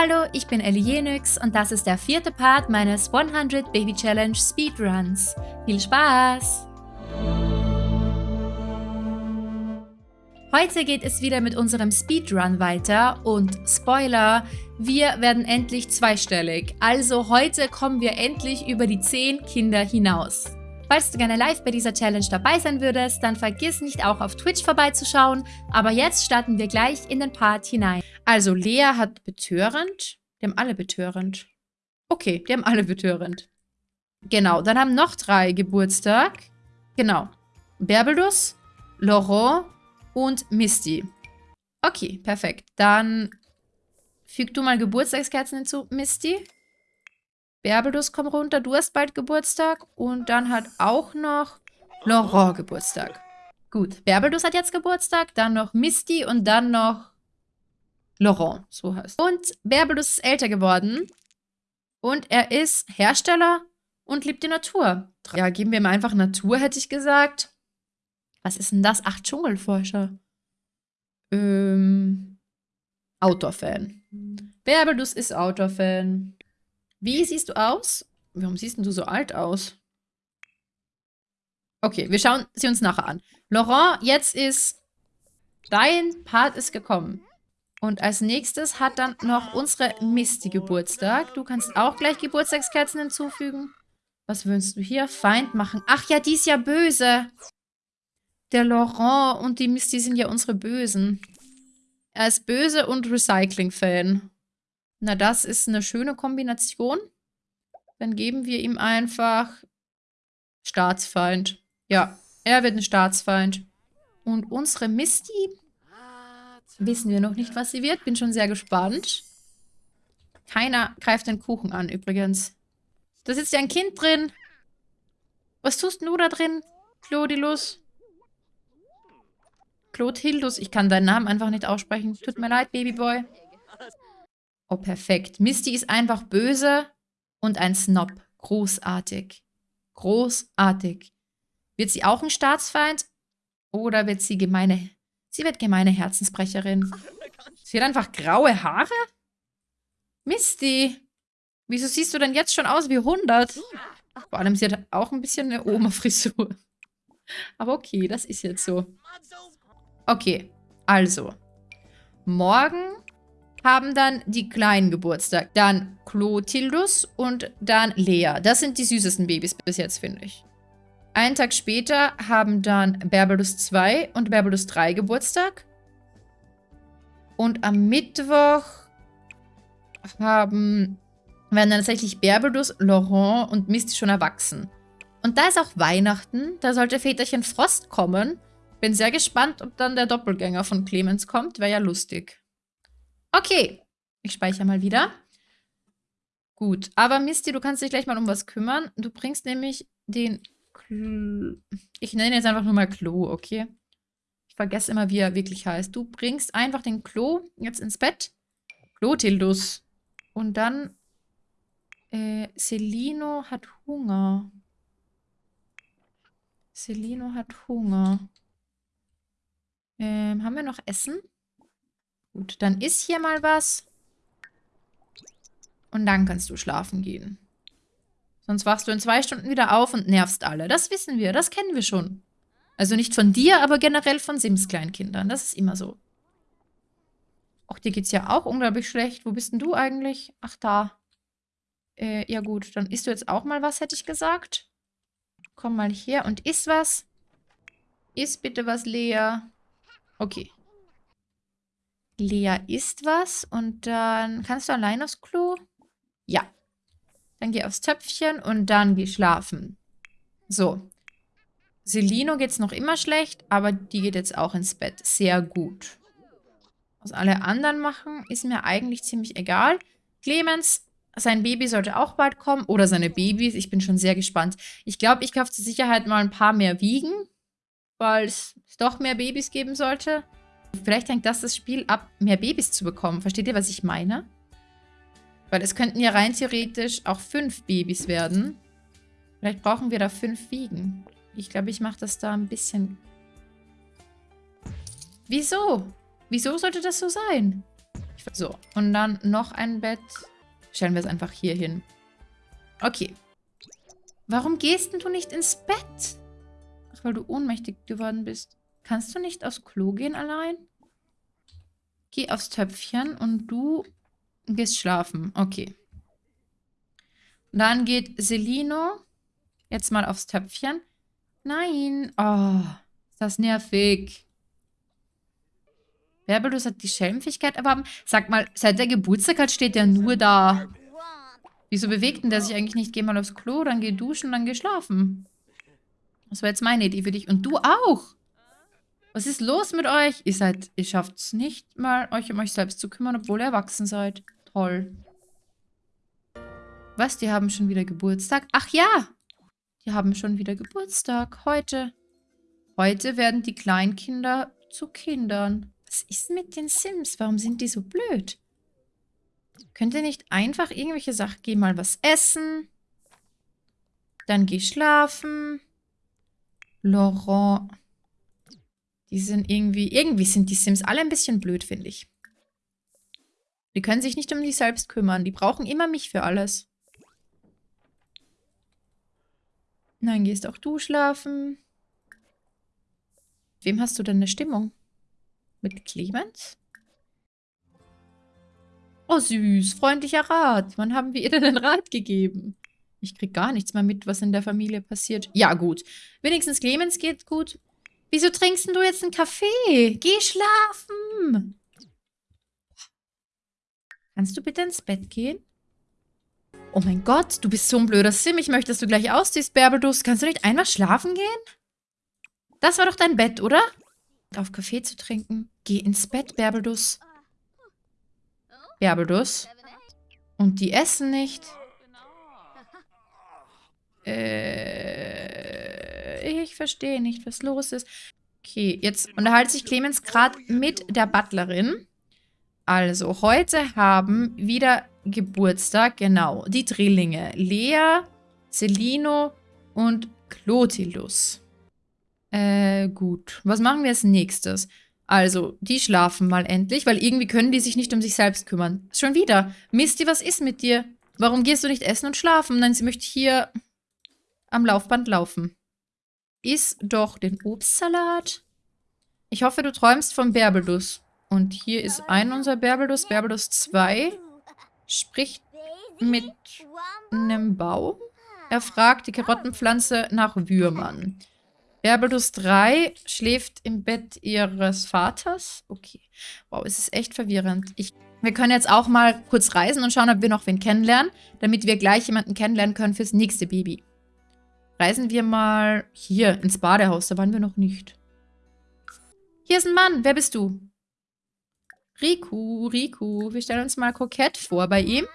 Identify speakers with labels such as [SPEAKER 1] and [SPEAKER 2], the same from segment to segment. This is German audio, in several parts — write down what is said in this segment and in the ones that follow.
[SPEAKER 1] Hallo, ich bin Ellie Jenix und das ist der vierte Part meines 100 Baby Challenge Speedruns. Viel Spaß! Heute geht es wieder mit unserem Speedrun weiter und Spoiler, wir werden endlich zweistellig. Also heute kommen wir endlich über die 10 Kinder hinaus. Falls du gerne live bei dieser Challenge dabei sein würdest, dann vergiss nicht auch auf Twitch vorbeizuschauen. Aber jetzt starten wir gleich in den Part hinein. Also Lea hat betörend. Die haben alle betörend. Okay, die haben alle betörend. Genau, dann haben noch drei Geburtstag. Genau. Berbelus, Laurent und Misty. Okay, perfekt. Dann füg du mal Geburtstagskerzen hinzu, Misty. Berbelus, komm runter, du hast bald Geburtstag. Und dann hat auch noch Laurent Geburtstag. Gut, Berbelus hat jetzt Geburtstag, dann noch Misty und dann noch Laurent, so heißt Und Berbelus ist älter geworden. Und er ist Hersteller und liebt die Natur. Ja, geben wir ihm einfach Natur, hätte ich gesagt. Was ist denn das? Ach, Dschungelforscher. Ähm, Outdoor-Fan. Berbelus ist Outdoor-Fan. Wie siehst du aus? Warum siehst du so alt aus? Okay, wir schauen sie uns nachher an. Laurent, jetzt ist dein Part ist gekommen. Und als nächstes hat dann noch unsere Misty Geburtstag. Du kannst auch gleich Geburtstagskerzen hinzufügen. Was wünschst du hier? Feind machen. Ach ja, die ist ja böse. Der Laurent und die Misty sind ja unsere Bösen. Er ist böse und Recycling-Fan. Na, das ist eine schöne Kombination. Dann geben wir ihm einfach Staatsfeind. Ja, er wird ein Staatsfeind. Und unsere Misty wissen wir noch nicht, was sie wird. Bin schon sehr gespannt. Keiner greift den Kuchen an, übrigens. Da sitzt ja ein Kind drin. Was tust du da drin, Clodilus? Clothildus, ich kann deinen Namen einfach nicht aussprechen. Tut mir leid, Babyboy. Oh, perfekt. Misty ist einfach böse und ein Snob. Großartig. Großartig. Wird sie auch ein Staatsfeind? Oder wird sie gemeine... Sie wird gemeine Herzensbrecherin. Sie hat einfach graue Haare? Misty. Wieso siehst du denn jetzt schon aus wie 100? Vor allem, sie hat auch ein bisschen eine Oma-Frisur. Aber okay, das ist jetzt so. Okay, also. Morgen haben dann die Kleinen Geburtstag. Dann Clotildus und dann Lea. Das sind die süßesten Babys bis jetzt, finde ich. Einen Tag später haben dann Berbelus 2 und Berbelus 3 Geburtstag. Und am Mittwoch haben, werden dann tatsächlich Berbelus, Laurent und Misty schon erwachsen. Und da ist auch Weihnachten. Da sollte Väterchen Frost kommen. Bin sehr gespannt, ob dann der Doppelgänger von Clemens kommt. Wäre ja lustig. Okay. Ich speichere mal wieder. Gut, aber Misty, du kannst dich gleich mal um was kümmern. Du bringst nämlich den Klo Ich nenne jetzt einfach nur mal Klo, okay? Ich vergesse immer, wie er wirklich heißt. Du bringst einfach den Klo jetzt ins Bett. Klotildus. Und dann äh, Celino hat Hunger. Celino hat Hunger. Ähm, haben wir noch Essen? Gut, dann isst hier mal was. Und dann kannst du schlafen gehen. Sonst wachst du in zwei Stunden wieder auf und nervst alle. Das wissen wir, das kennen wir schon. Also nicht von dir, aber generell von Sims-Kleinkindern. Das ist immer so. Ach, dir geht's ja auch unglaublich schlecht. Wo bist denn du eigentlich? Ach, da. Äh, ja gut, dann isst du jetzt auch mal was, hätte ich gesagt. Komm mal her und iss was. Iss bitte was, Lea. Okay. Lea isst was und dann kannst du allein aufs Klo? Ja. Dann geh aufs Töpfchen und dann geh schlafen. So. Selino geht's noch immer schlecht, aber die geht jetzt auch ins Bett. Sehr gut. Was alle anderen machen, ist mir eigentlich ziemlich egal. Clemens, sein Baby sollte auch bald kommen. Oder seine Babys. Ich bin schon sehr gespannt. Ich glaube, ich kaufe zur Sicherheit mal ein paar mehr Wiegen. Weil es doch mehr Babys geben sollte. Vielleicht hängt das das Spiel ab, mehr Babys zu bekommen. Versteht ihr, was ich meine? Weil es könnten ja rein theoretisch auch fünf Babys werden. Vielleicht brauchen wir da fünf Wiegen. Ich glaube, ich mache das da ein bisschen... Wieso? Wieso sollte das so sein? So, und dann noch ein Bett. Stellen wir es einfach hier hin. Okay. Warum gehst denn du nicht ins Bett? Ach, weil du ohnmächtig geworden bist. Kannst du nicht aufs Klo gehen allein? Geh aufs Töpfchen und du gehst schlafen. Okay. Dann geht Selino jetzt mal aufs Töpfchen. Nein. Oh, ist das nervig. Werbelus hat die Schelmfähigkeit erworben. Sag mal, seit der Geburtstag hat steht der nur da. Wieso bewegt denn der sich eigentlich nicht? Geh mal aufs Klo, dann geh duschen, dann geh schlafen. Das war jetzt meine Idee für dich. Und du auch. Was ist los mit euch? Ihr seid, ihr schafft es nicht mal, euch um euch selbst zu kümmern, obwohl ihr erwachsen seid. Toll. Was, die haben schon wieder Geburtstag? Ach ja, die haben schon wieder Geburtstag. Heute. Heute werden die Kleinkinder zu Kindern. Was ist mit den Sims? Warum sind die so blöd? Könnt ihr nicht einfach irgendwelche Sachen, geh mal was essen, dann geh schlafen. Laurent. Die sind irgendwie, irgendwie sind die Sims alle ein bisschen blöd, finde ich. Die können sich nicht um sich selbst kümmern. Die brauchen immer mich für alles. Nein, gehst auch du schlafen. Wem hast du denn eine Stimmung? Mit Clemens? Oh, süß. Freundlicher Rat. Wann haben wir ihr denn einen Rat gegeben? Ich krieg gar nichts mehr mit, was in der Familie passiert. Ja, gut. Wenigstens Clemens geht gut. Wieso trinkst du jetzt einen Kaffee? Geh schlafen. Kannst du bitte ins Bett gehen? Oh mein Gott, du bist so ein blöder Sim. Ich möchte, dass du gleich ausziehst, Bärbelduss. Kannst du nicht einfach schlafen gehen? Das war doch dein Bett, oder? Auf Kaffee zu trinken. Geh ins Bett, Bärbelduss. Bärbelduss. Und die essen nicht. Äh, ich verstehe nicht, was los ist. Okay, jetzt unterhält sich Clemens gerade mit der Butlerin. Also, heute haben wieder Geburtstag, genau, die Drillinge. Lea, Celino und Clotilus. Äh, gut. Was machen wir als nächstes? Also, die schlafen mal endlich, weil irgendwie können die sich nicht um sich selbst kümmern. Schon wieder. Misty, was ist mit dir? Warum gehst du nicht essen und schlafen? Nein, sie möchte hier am Laufband laufen. Iss doch den Obstsalat. Ich hoffe, du träumst vom Bärbelus. Und hier ist ein unser Bärbelus, Bärbelus 2 spricht mit einem Baum. Er fragt die Karottenpflanze nach Würmern. Bärbelus 3 schläft im Bett ihres Vaters. Okay. Wow, es ist echt verwirrend. Ich, wir können jetzt auch mal kurz reisen und schauen, ob wir noch wen kennenlernen, damit wir gleich jemanden kennenlernen können fürs nächste Baby. Reisen wir mal hier ins Badehaus. Da waren wir noch nicht. Hier ist ein Mann. Wer bist du? Riku, Riku. Wir stellen uns mal kokett vor bei ihm.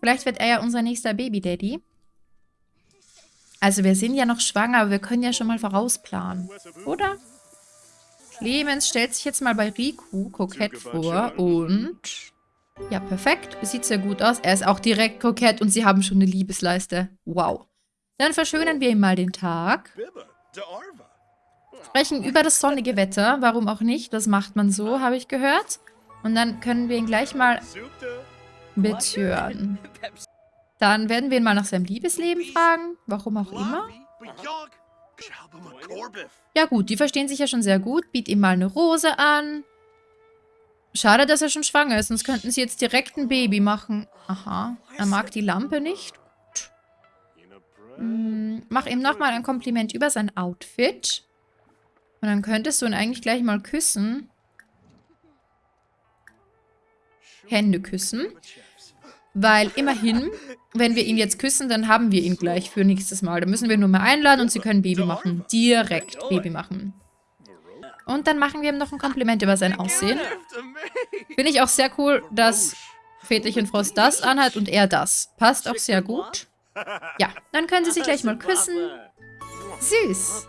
[SPEAKER 1] Vielleicht wird er ja unser nächster Baby-Daddy. Also wir sind ja noch schwanger, aber wir können ja schon mal vorausplanen. Oder? Clemens stellt sich jetzt mal bei Riku kokett vor und... Ja, perfekt. Sieht sehr gut aus. Er ist auch direkt kokett und sie haben schon eine Liebesleiste. Wow. Dann verschönern wir ihm mal den Tag. Sprechen über das sonnige Wetter. Warum auch nicht? Das macht man so, habe ich gehört. Und dann können wir ihn gleich mal betören. Dann werden wir ihn mal nach seinem Liebesleben fragen. Warum auch immer. Ja gut, die verstehen sich ja schon sehr gut. Biet ihm mal eine Rose an. Schade, dass er schon schwanger ist, sonst könnten sie jetzt direkt ein Baby machen. Aha, er mag die Lampe nicht. Hm, mach ihm nochmal ein Kompliment über sein Outfit. Und dann könntest du ihn eigentlich gleich mal küssen. Hände küssen. Weil immerhin, wenn wir ihn jetzt küssen, dann haben wir ihn gleich für nächstes Mal. Da müssen wir nur mal einladen und sie können Baby machen. Direkt Baby machen. Und dann machen wir ihm noch ein Kompliment über sein Aussehen. Finde ich auch sehr cool, dass Väterchen Frost das anhat und er das. Passt auch sehr gut. Ja, dann können sie sich gleich mal küssen. Süß.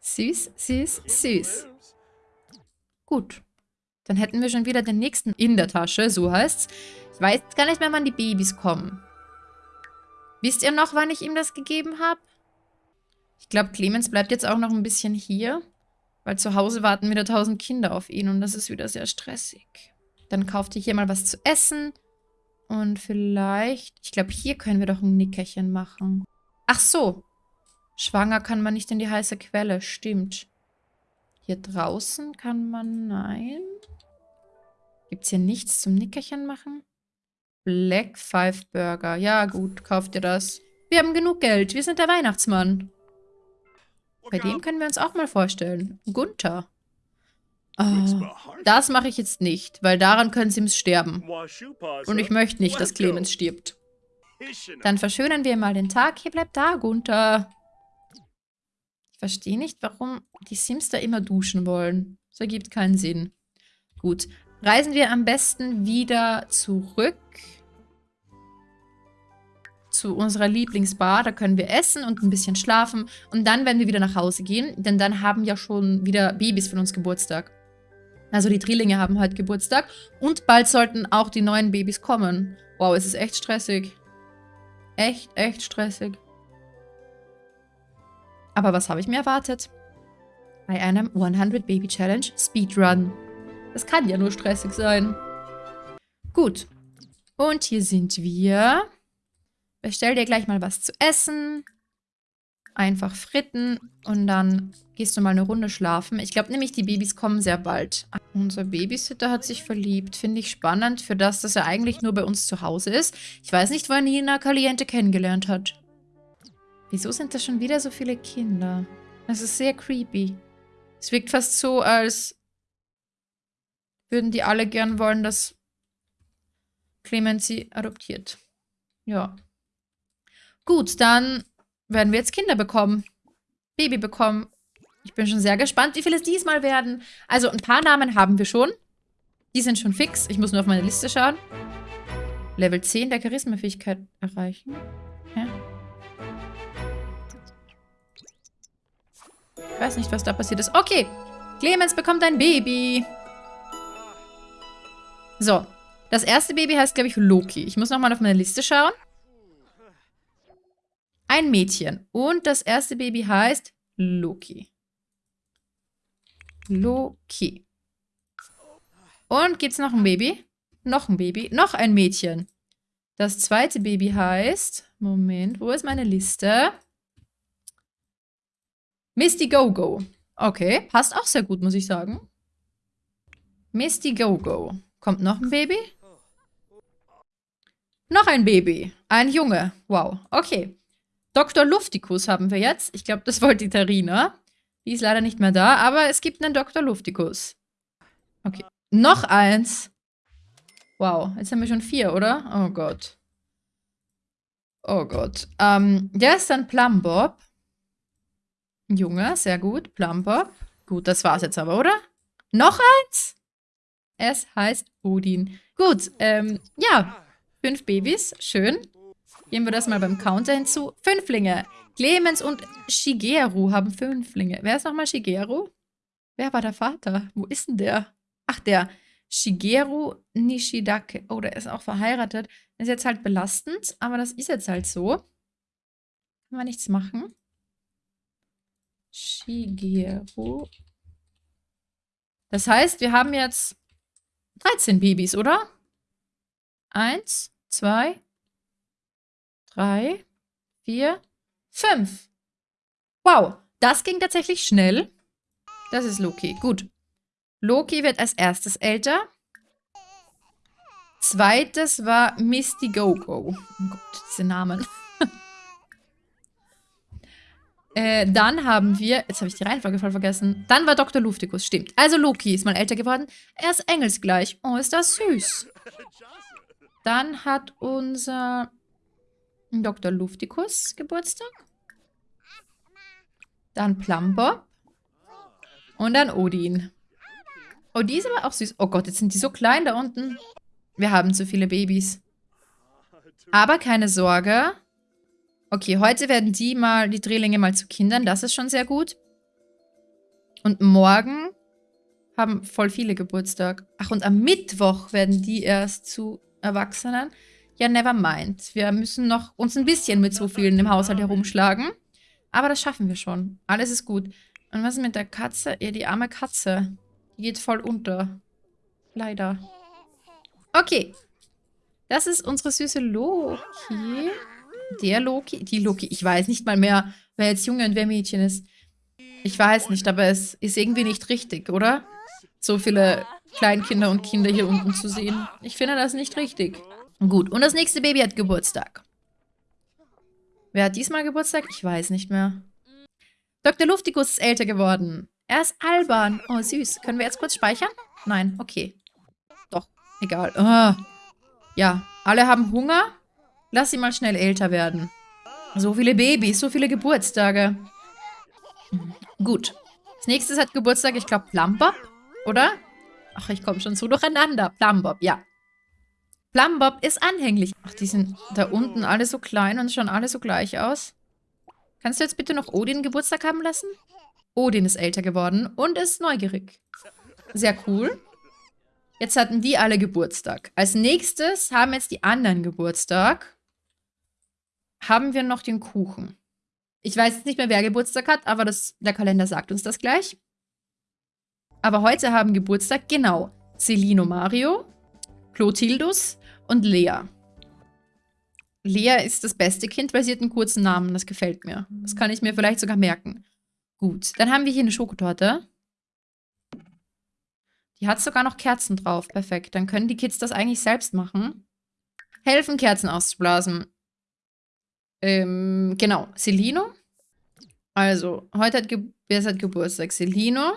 [SPEAKER 1] Süß, süß, süß. Gut. Dann hätten wir schon wieder den nächsten in der Tasche, so heißt's. Ich weiß gar nicht mehr, wann die Babys kommen. Wisst ihr noch, wann ich ihm das gegeben habe? Ich glaube, Clemens bleibt jetzt auch noch ein bisschen hier. Weil zu Hause warten wieder tausend Kinder auf ihn und das ist wieder sehr stressig. Dann kauft ihr hier mal was zu essen. Und vielleicht... Ich glaube, hier können wir doch ein Nickerchen machen. Ach so. Schwanger kann man nicht in die heiße Quelle. Stimmt. Hier draußen kann man... Nein. Gibt es hier nichts zum Nickerchen machen? Black Five Burger. Ja, gut. Kauft ihr das. Wir haben genug Geld. Wir sind der Weihnachtsmann. Bei dem können wir uns auch mal vorstellen. Gunther. Oh, das mache ich jetzt nicht, weil daran können Sims sterben. Und ich möchte nicht, dass Clemens stirbt. Dann verschönern wir mal den Tag. Hier bleibt da, Gunther. Ich verstehe nicht, warum die Sims da immer duschen wollen. Das ergibt keinen Sinn. Gut, reisen wir am besten wieder zurück zu unserer Lieblingsbar. Da können wir essen und ein bisschen schlafen. Und dann werden wir wieder nach Hause gehen, denn dann haben ja schon wieder Babys von uns Geburtstag. Also die Drillinge haben heute Geburtstag. Und bald sollten auch die neuen Babys kommen. Wow, es ist echt stressig. Echt, echt stressig. Aber was habe ich mir erwartet? Bei einem 100 Baby Challenge Speedrun. Das kann ja nur stressig sein. Gut. Und hier sind wir. Bestell dir gleich mal was zu essen einfach fritten und dann gehst du mal eine Runde schlafen. Ich glaube nämlich, die Babys kommen sehr bald. Unser Babysitter hat sich verliebt. Finde ich spannend für das, dass er eigentlich nur bei uns zu Hause ist. Ich weiß nicht, er Nina Caliente kennengelernt hat. Wieso sind da schon wieder so viele Kinder? Das ist sehr creepy. Es wirkt fast so, als würden die alle gern wollen, dass Clemens sie adoptiert. Ja. Gut, dann werden wir jetzt Kinder bekommen. Baby bekommen. Ich bin schon sehr gespannt, wie viele es diesmal werden. Also ein paar Namen haben wir schon. Die sind schon fix. Ich muss nur auf meine Liste schauen. Level 10 der Charisma-Fähigkeit erreichen. Ja. Ich weiß nicht, was da passiert ist. Okay. Clemens bekommt ein Baby. So. Das erste Baby heißt, glaube ich, Loki. Ich muss nochmal auf meine Liste schauen. Ein Mädchen. Und das erste Baby heißt Loki. Loki. Und gibt es noch ein Baby? Noch ein Baby. Noch ein Mädchen. Das zweite Baby heißt... Moment, wo ist meine Liste? Misty Go-Go. Okay, passt auch sehr gut, muss ich sagen. Misty Go-Go. Kommt noch ein Baby? Noch ein Baby. Ein Junge. Wow. Okay. Dr. Luftikus haben wir jetzt. Ich glaube, das wollte die Tarina. Die ist leider nicht mehr da, aber es gibt einen Dr. Luftikus. Okay. Noch eins. Wow, jetzt haben wir schon vier, oder? Oh Gott. Oh Gott. Ähm, der ist dann Plumbob. Junge, sehr gut. Plumbob. Gut, das war's jetzt aber, oder? Noch eins? Es heißt Odin. Gut, ähm, ja. Fünf Babys, schön. Gehen wir das mal beim Counter hinzu. Fünflinge. Clemens und Shigeru haben Fünflinge. Wer ist nochmal Shigeru? Wer war der Vater? Wo ist denn der? Ach, der. Shigeru Nishidake. Oh, der ist auch verheiratet. ist jetzt halt belastend, aber das ist jetzt halt so. Kann man nichts machen. Shigeru. Das heißt, wir haben jetzt 13 Babys, oder? Eins, zwei, drei, vier, fünf. Wow, das ging tatsächlich schnell. Das ist Loki. Gut. Loki wird als erstes älter. Zweites war Misty Go-Go. Oh Gott, diese Namen. äh, dann haben wir, jetzt habe ich die Reihenfolge voll vergessen. Dann war Dr. Luftikus, stimmt. Also Loki ist mal älter geworden. Er ist engelsgleich. Oh, ist das süß. Dann hat unser Dr. Luftikus Geburtstag. Dann Plumbob. Und dann Odin. Oh, die ist aber auch süß. Oh Gott, jetzt sind die so klein da unten. Wir haben zu viele Babys. Aber keine Sorge. Okay, heute werden die mal, die Drehlinge mal zu Kindern. Das ist schon sehr gut. Und morgen haben voll viele Geburtstag. Ach, und am Mittwoch werden die erst zu Erwachsenen. Ja, never mind. Wir müssen noch uns ein bisschen mit so vielen im Haushalt herumschlagen. Aber das schaffen wir schon. Alles ist gut. Und was ist mit der Katze? Ja, die arme Katze. Die geht voll unter. Leider. Okay. Das ist unsere süße Loki. Der Loki, die Loki. Ich weiß nicht mal mehr, wer jetzt Junge und wer Mädchen ist. Ich weiß nicht, aber es ist irgendwie nicht richtig, oder? So viele Kleinkinder und Kinder hier unten zu sehen. Ich finde das nicht richtig. Gut, und das nächste Baby hat Geburtstag. Wer hat diesmal Geburtstag? Ich weiß nicht mehr. Dr. Luftikus ist älter geworden. Er ist albern. Oh, süß. Können wir jetzt kurz speichern? Nein, okay. Doch, egal. Oh. Ja, alle haben Hunger. Lass sie mal schnell älter werden. So viele Babys, so viele Geburtstage. Gut. Als nächstes hat Geburtstag, ich glaube, Plumbob, oder? Ach, ich komme schon so durcheinander. Plumbob, ja. Plumbob ist anhänglich. Ach, die sind da unten alle so klein und schauen alle so gleich aus. Kannst du jetzt bitte noch Odin Geburtstag haben lassen? Odin ist älter geworden und ist neugierig. Sehr cool. Jetzt hatten die alle Geburtstag. Als nächstes haben jetzt die anderen Geburtstag. Haben wir noch den Kuchen. Ich weiß jetzt nicht mehr, wer Geburtstag hat, aber das, der Kalender sagt uns das gleich. Aber heute haben Geburtstag, genau, Celino Mario, Clotildus und Lea. Lea ist das beste Kind, weil sie hat einen kurzen Namen. Das gefällt mir. Das kann ich mir vielleicht sogar merken. Gut, dann haben wir hier eine Schokotorte. Die hat sogar noch Kerzen drauf. Perfekt. Dann können die Kids das eigentlich selbst machen. Helfen, Kerzen auszublasen. Ähm, genau. Celino. Also, heute hat, Ge wer hat Geburtstag? Celino.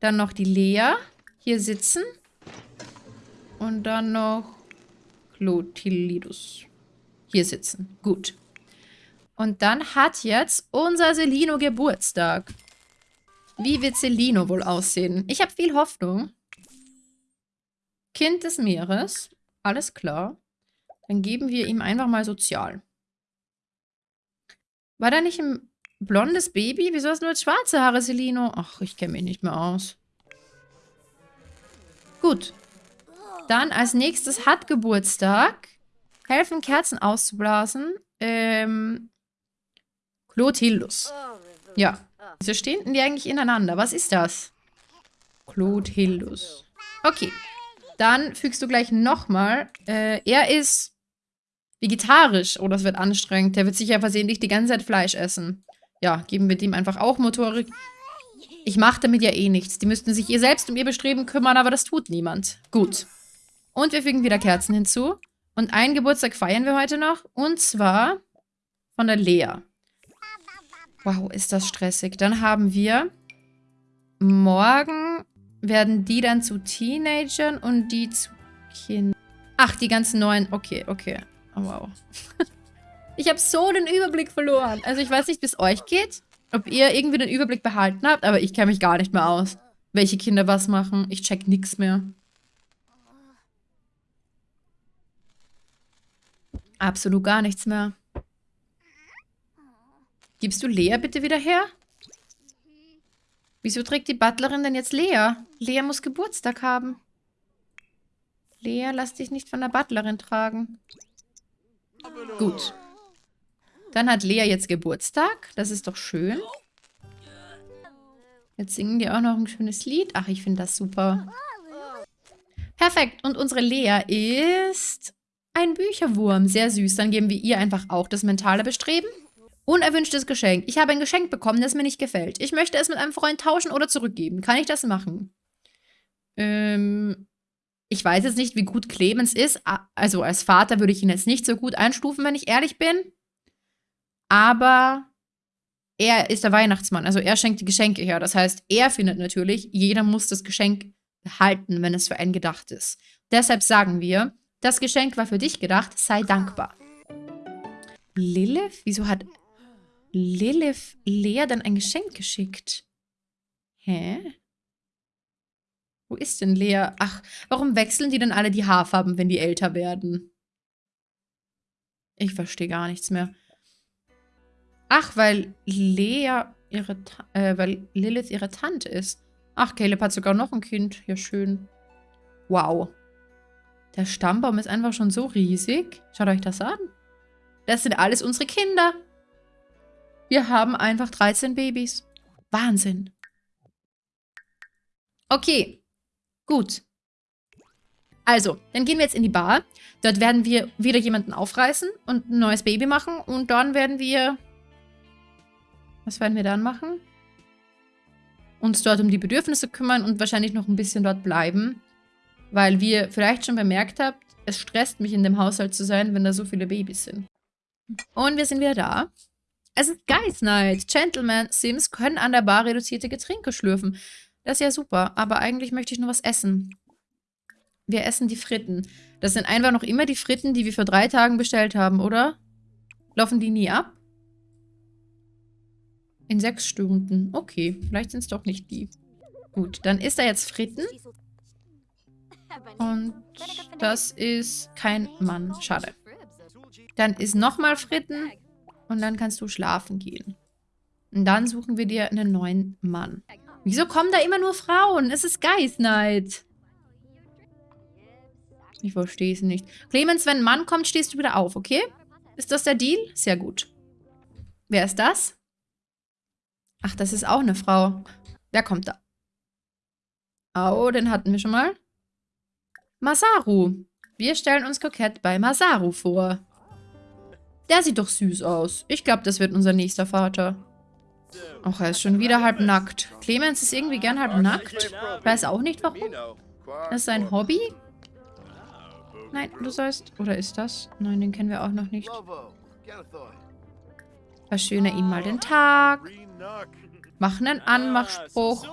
[SPEAKER 1] Dann noch die Lea. Hier sitzen. Und dann noch Clotilidus. Hier sitzen. Gut. Und dann hat jetzt unser Celino Geburtstag. Wie wird Celino wohl aussehen? Ich habe viel Hoffnung. Kind des Meeres. Alles klar. Dann geben wir ihm einfach mal sozial. War da nicht ein blondes Baby? Wieso hast du nur schwarze Haare, Celino? Ach, ich kenne mich nicht mehr aus. Gut. Dann als nächstes hat Geburtstag. Helfen, Kerzen auszublasen. Ähm, Clotilus. Ja. Wieso stehen denn die eigentlich ineinander? Was ist das? Clotilus. Okay. Dann fügst du gleich nochmal. Äh, er ist vegetarisch. Oh, das wird anstrengend. Der wird sicher versehentlich die ganze Zeit Fleisch essen. Ja, geben wir dem einfach auch Motorik. Ich mache damit ja eh nichts. Die müssten sich ihr selbst um ihr Bestreben kümmern, aber das tut niemand. Gut. Und wir fügen wieder Kerzen hinzu. Und einen Geburtstag feiern wir heute noch. Und zwar von der Lea. Wow, ist das stressig. Dann haben wir morgen werden die dann zu Teenagern und die zu Kindern. Ach, die ganzen neuen. Okay, okay. Oh, wow. ich habe so den Überblick verloren. Also ich weiß nicht, wie es euch geht. Ob ihr irgendwie den Überblick behalten habt, aber ich kenne mich gar nicht mehr aus. Welche Kinder was machen. Ich check nichts mehr. Absolut gar nichts mehr. Gibst du Lea bitte wieder her? Wieso trägt die Butlerin denn jetzt Lea? Lea muss Geburtstag haben. Lea, lass dich nicht von der Butlerin tragen. Gut. Dann hat Lea jetzt Geburtstag. Das ist doch schön. Jetzt singen die auch noch ein schönes Lied. Ach, ich finde das super. Perfekt. Und unsere Lea ist ein Bücherwurm. Sehr süß. Dann geben wir ihr einfach auch das mentale Bestreben. Unerwünschtes Geschenk. Ich habe ein Geschenk bekommen, das mir nicht gefällt. Ich möchte es mit einem Freund tauschen oder zurückgeben. Kann ich das machen? Ähm, ich weiß jetzt nicht, wie gut Clemens ist. Also als Vater würde ich ihn jetzt nicht so gut einstufen, wenn ich ehrlich bin. Aber er ist der Weihnachtsmann. Also er schenkt die Geschenke her. Das heißt, er findet natürlich, jeder muss das Geschenk behalten, wenn es für einen gedacht ist. Deshalb sagen wir, das Geschenk war für dich gedacht, sei dankbar. Lilith? Wieso hat Lilith Lea dann ein Geschenk geschickt. Hä? Wo ist denn Lea? Ach, warum wechseln die denn alle die Haarfarben, wenn die älter werden? Ich verstehe gar nichts mehr. Ach, weil Lea ihre, äh, weil Lilith ihre Tante ist. Ach, Caleb hat sogar noch ein Kind. Ja, schön. Wow. Der Stammbaum ist einfach schon so riesig. Schaut euch das an. Das sind alles unsere Kinder. Wir haben einfach 13 Babys. Wahnsinn. Okay, gut. Also, dann gehen wir jetzt in die Bar. Dort werden wir wieder jemanden aufreißen und ein neues Baby machen. Und dann werden wir... Was werden wir dann machen? Uns dort um die Bedürfnisse kümmern und wahrscheinlich noch ein bisschen dort bleiben. Weil wir vielleicht schon bemerkt habt, es stresst mich in dem Haushalt zu sein, wenn da so viele Babys sind. Und wir sind wieder da. Es ist Guys Night. Gentlemen Sims können an der Bar reduzierte Getränke schlürfen. Das ist ja super, aber eigentlich möchte ich nur was essen. Wir essen die Fritten. Das sind einfach noch immer die Fritten, die wir vor drei Tagen bestellt haben, oder? Laufen die nie ab? In sechs Stunden. Okay, vielleicht sind es doch nicht die. Gut, dann isst er jetzt Fritten. Und das ist kein Mann. Schade. Dann ist nochmal Fritten. Und dann kannst du schlafen gehen. Und dann suchen wir dir einen neuen Mann. Wieso kommen da immer nur Frauen? Es ist Guys Night. Ich verstehe es nicht. Clemens, wenn ein Mann kommt, stehst du wieder auf, okay? Ist das der Deal? Sehr gut. Wer ist das? Ach, das ist auch eine Frau. Wer kommt da? Oh, den hatten wir schon mal. Masaru. Wir stellen uns kokett bei Masaru vor. Der sieht doch süß aus. Ich glaube, das wird unser nächster Vater. Ach, er ist schon wieder halb nackt. Clemens ist irgendwie gern halb nackt. Weiß auch nicht, warum. Das ist sein Hobby. Nein, du sollst... Oder ist das? Nein, den kennen wir auch noch nicht. Verschöne ihm mal den Tag. Mach einen Anmachspruch.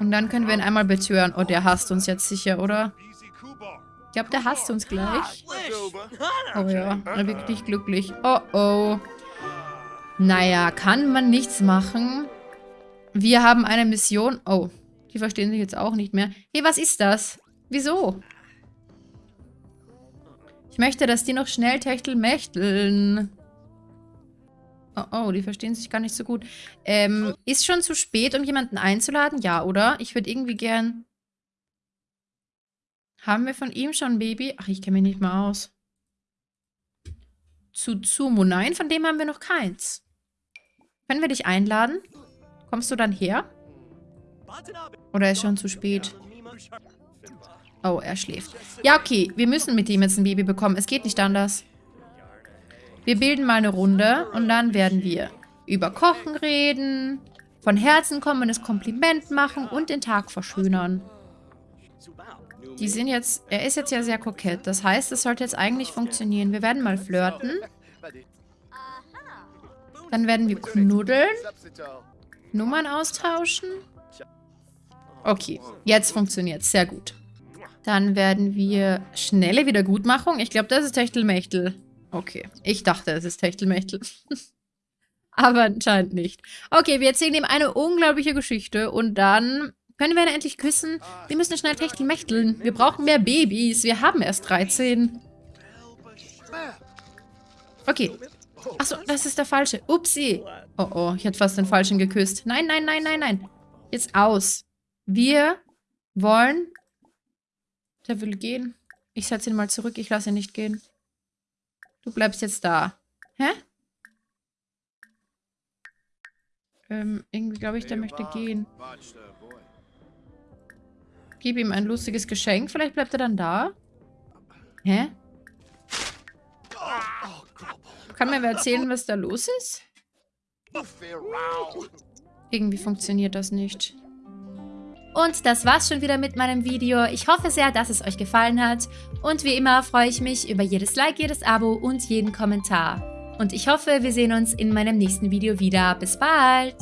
[SPEAKER 1] Und dann können wir ihn einmal betören. Oh, der hasst uns jetzt sicher, oder? Ich glaube, der hasst uns gleich. Oh ja, er wirkt nicht glücklich. Oh oh. Naja, kann man nichts machen. Wir haben eine Mission. Oh, die verstehen sich jetzt auch nicht mehr. Hey, was ist das? Wieso? Ich möchte, dass die noch schnell techtelmächteln. Oh, oh, die verstehen sich gar nicht so gut. Ähm, ist schon zu spät, um jemanden einzuladen? Ja, oder? Ich würde irgendwie gern... Haben wir von ihm schon ein Baby? Ach, ich kenne mich nicht mal aus. Tsutsumu. Nein, von dem haben wir noch keins. Können wir dich einladen? Kommst du dann her? Oder ist schon zu spät? Oh, er schläft. Ja, okay. Wir müssen mit ihm jetzt ein Baby bekommen. Es geht nicht anders. Wir bilden mal eine Runde und dann werden wir über Kochen reden, von Herzen kommendes Kompliment machen und den Tag verschönern. Die sind jetzt, er ist jetzt ja sehr kokett. Das heißt, es sollte jetzt eigentlich funktionieren. Wir werden mal flirten. Dann werden wir knuddeln. Nummern austauschen. Okay, jetzt funktioniert es. Sehr gut. Dann werden wir schnelle Wiedergutmachung. Ich glaube, das ist Techtelmechtel. Okay, ich dachte, es ist Techtelmechtel. Aber anscheinend nicht. Okay, wir erzählen ihm eine unglaubliche Geschichte und dann können wir ihn endlich küssen. Wir müssen schnell Techtelmechteln. Wir brauchen mehr Babys. Wir haben erst 13. Okay. Achso, das ist der falsche. Upsi. Oh, oh, ich hätte fast den falschen geküsst. Nein, nein, nein, nein, nein. Jetzt aus. Wir wollen... Der will gehen. Ich setze ihn mal zurück. Ich lasse ihn nicht gehen. Du bleibst jetzt da. Hä? Ähm, irgendwie glaube ich, der möchte gehen. Gib ihm ein lustiges Geschenk. Vielleicht bleibt er dann da. Hä? Kann mir wer erzählen, was da los ist? Irgendwie funktioniert das nicht. Und das war's schon wieder mit meinem Video. Ich hoffe sehr, dass es euch gefallen hat. Und wie immer freue ich mich über jedes Like, jedes Abo und jeden Kommentar. Und ich hoffe, wir sehen uns in meinem nächsten Video wieder. Bis bald!